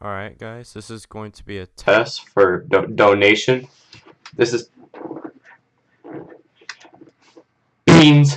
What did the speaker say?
Alright, guys, this is going to be a test. for do donation. This is beans.